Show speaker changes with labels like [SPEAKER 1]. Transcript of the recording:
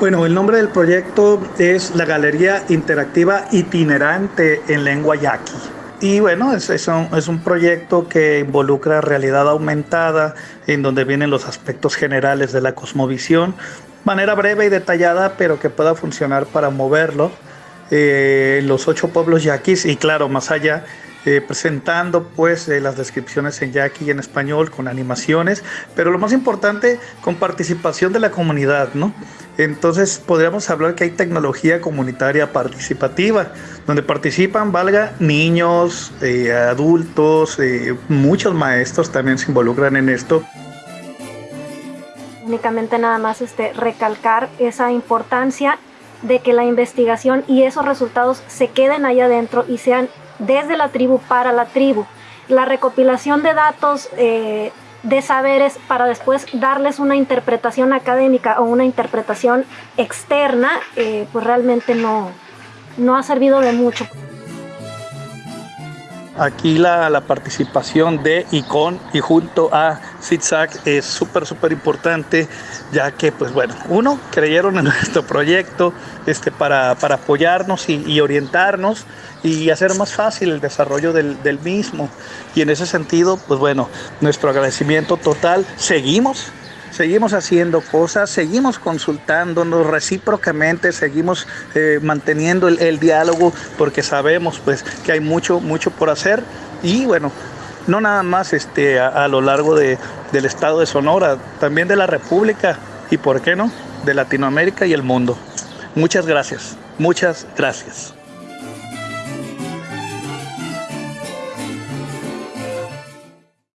[SPEAKER 1] Bueno, el nombre del proyecto es la Galería Interactiva Itinerante en Lengua Yaqui. Y bueno, es, un, es, un, proyecto que involucra realidad aumentada, en donde vienen los aspectos generales de la cosmovisión, manera breve y detallada, pero que pueda funcionar para moverlo. Eh, los ocho pueblos yaquis y claro, más allá, eh, presentando pues eh, las descripciones en yaqui y en español con animaciones, pero lo más importante con participación de la comunidad, ¿no? Entonces podríamos hablar que hay tecnología comunitaria participativa, donde participan, valga, niños, eh, adultos, eh, muchos maestros también se involucran en esto.
[SPEAKER 2] Únicamente nada más este, recalcar esa importancia de que la investigación y esos resultados se queden ahí adentro y sean desde la tribu para la tribu. La recopilación de datos eh, de saberes para después darles una interpretación académica o una interpretación externa, eh, pues realmente no, no ha servido de mucho.
[SPEAKER 1] Aquí la, la, participación de y con y junto a ZigZag es súper, súper importante, ya que, pues bueno, uno, creyeron en nuestro proyecto este, para, para apoyarnos y, y, orientarnos y hacer más fácil el desarrollo del, del mismo. Y en ese sentido, pues bueno, nuestro agradecimiento total. Seguimos seguimos haciendo cosas, seguimos consultándonos recíprocamente, seguimos eh, manteniendo el, diálogo porque sabemos pues que hay mucho, mucho por hacer y bueno, no nada más este, a, a lo largo de, del estado de Sonora, también de la República y por qué no, de Latinoamérica y el mundo. Muchas gracias, muchas gracias.